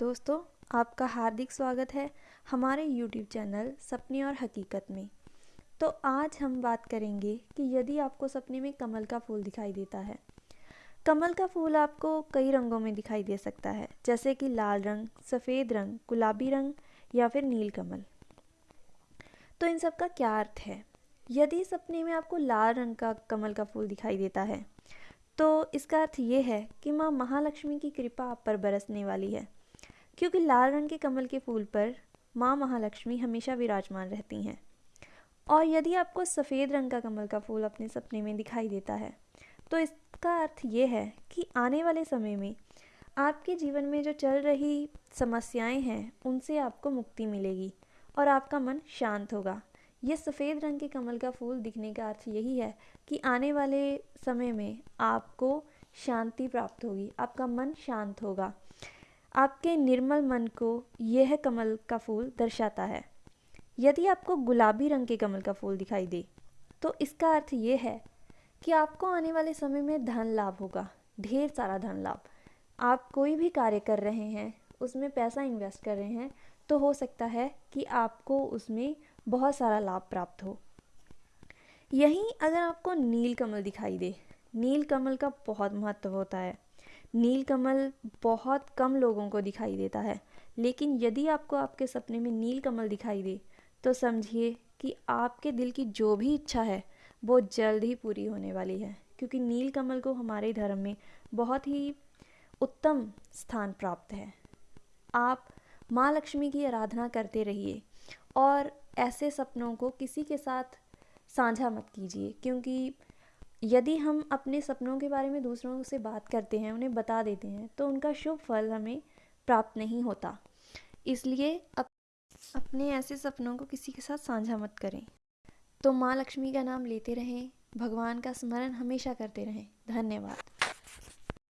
दोस्तों, आपका हार्दिक स्वागत है हमारे YouTube चैनल सपने और हकीकत में। तो आज हम बात करेंगे कि यदि आपको सपने में कमल का फूल दिखाई देता है, कमल का फूल आपको कई रंगों में दिखाई दे सकता है, जैसे कि लाल रंग, सफ़ेद रंग, गुलाबी रंग या फिर नील कमल। तो इन सब का क्या अर्थ है? यदि सपने में आपको लाल रंग का कमल का फूल दिखाई देता है तो इसका अर्थ ये है कि माँ महालक्ष्मी की कृपा आप पर बरसने वाली है। क्योंकि लाल रंग के कमल के फूल पर माँ महालक्ष्मी हमेशा विराजमान रहती हैं। और यदि आपको सफ़ेद रंग का कमल का फूल अपने सपने में दिखाई देता है तो इसका अर्थ ये है कि आने वाले समय में आपके जीवन में जो चल रही समस्याएँ हैं, उनसे आपको मुक्ति मिलेगी और आपका मन शांत होगा। ये सफ़ेद रंग के कमल का फूल दिखने का अर्थ यही है कि आने वाले समय में आपको शांति प्राप्त होगी, आपका मन शांत होगा। आपके निर्मल मन को यह कमल का फूल दर्शाता है। यदि आपको गुलाबी रंग के कमल का फूल दिखाई दे तो इसका अर्थ ये है कि आपको आने वाले समय में धन लाभ होगा, ढेर सारा धन लाभ। आप कोई भी कार्य कर रहे हैं, उसमें पैसा इन्वेस्ट कर रहे हैं तो हो सकता है कि आपको उसमें बहुत सारा लाभ प्राप्त हो। यहीं अगर आपको नील कमल दिखाई दे, नील कमल का बहुत महत्व होता है। नील कमल बहुत कम लोगों को दिखाई देता है। लेकिन यदि आपको आपके सपने में नील कमल दिखाई दे तो समझिए कि आपके दिल की जो भी इच्छा है, वो जल्द ही पूरी होने वाली है। क्योंकि नील कमल को हमारे धर्म में बहुत ही उत्तम स्थान प्राप्त है। आप माँ लक्ष्मी की आराधना करते रहिए और ऐसे सपनों को किसी के साथ साझा मत कीजिए, क्योंकि यदि हम अपने सपनों के बारे में दूसरों से बात करते हैं उन्हें बता देते हैं तो उनका शुभ फल हमें प्राप्त नहीं होता। इसलिए अप, अपने ऐसे सपनों को किसी के साथ साझा मत करें। तो माँ लक्ष्मी का नाम लेते रहें भगवान का स्मरण हमेशा करते रहें। धन्यवाद।